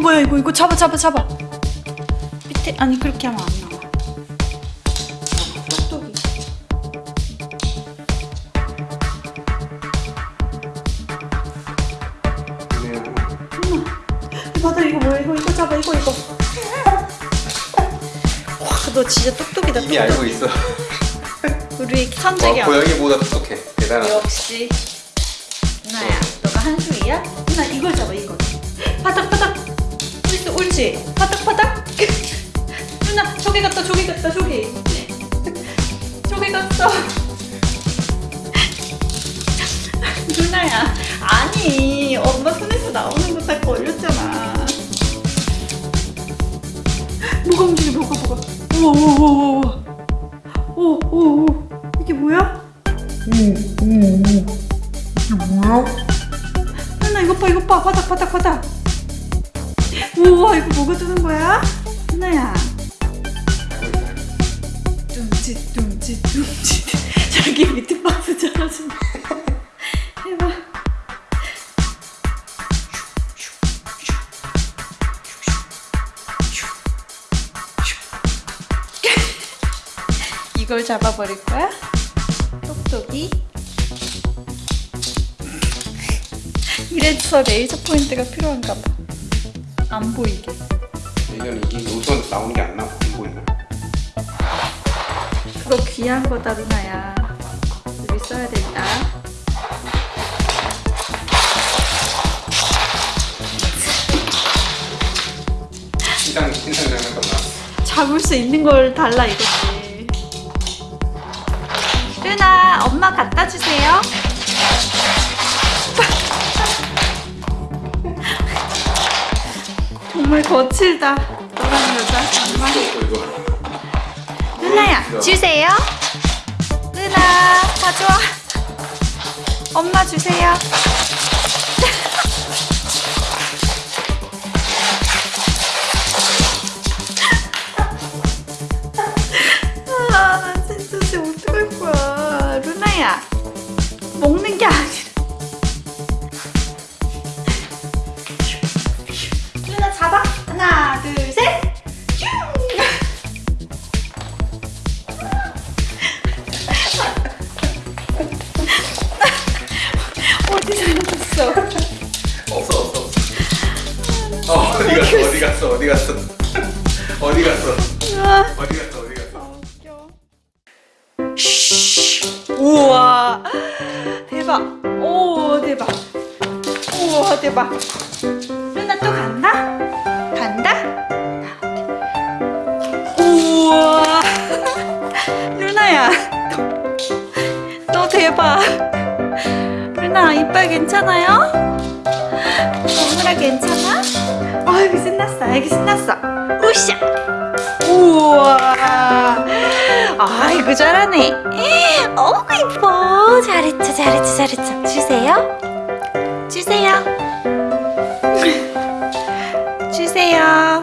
뭐야 이거 이거 잡아 잡아 잡아 밑에 아니 그렇게 하면 안 나와 똑똑이 맞아 이거 뭐야 이거 이거 잡아 이거 이거 와너 진짜 똑똑이다 이미 똑똑이. 알고 있어. 우리 어, 선재기 안 고양이보다 똑똑해. 대단하다. 역시 옳지. 바닥바닥? 누나 저기 갔다 저기 갔다 저기 저기 갔어 누나야 아니 엄마 손에서 나오는 거 다 걸렸잖아. 뭐가 움직여 뭐가 뭐가? 우와 우와 우와 우와 오오오. 이게 뭐야? 하나 이거 봐 이거 봐. 바닥 바닥 바닥 우와 이거 뭐가 뜨는 거야? 하나야 뚱짓 뚱짓 뚱짓 자기 밑에 박스 잘하신다 해봐 이걸 잡아버릴 거야? 똑똑이 이래서 레이저 포인트가 필요한가 봐. 안 보이게. 이건 이게 우선 나오는 게 안 나와. 안 보이나? 그거 귀한 거다, 루나야. 여기 써야 된다. 신상 신상 장난감 나. 잡을 수 있는 걸 달라 이거지. 루나, 엄마 갖다 주세요. 정말 거칠다. 너랑 여자 정말. 누나야 주세요 누나 가져와 엄마 주세요 아 진짜 진짜 어떡할 거야 루나야 먹는 게 아니라 어디 갔어 어디 갔어 어디 갔어 어디 갔어 아, 어디 갔어 어디 갔어. 웃겨. 우와 대박 오 대박 우와 대박 루나 또 간다? 간다? 우와 루나야 너, 너 대박 루나 이빨 괜찮아요? 오늘아 괜찮아? 아이고 신났어 아이고 신났어. 우샤 우와. 아이고 잘하네. 어구 이뻐. 잘했죠 잘했죠 잘했죠. 주세요. 주세요. 주세요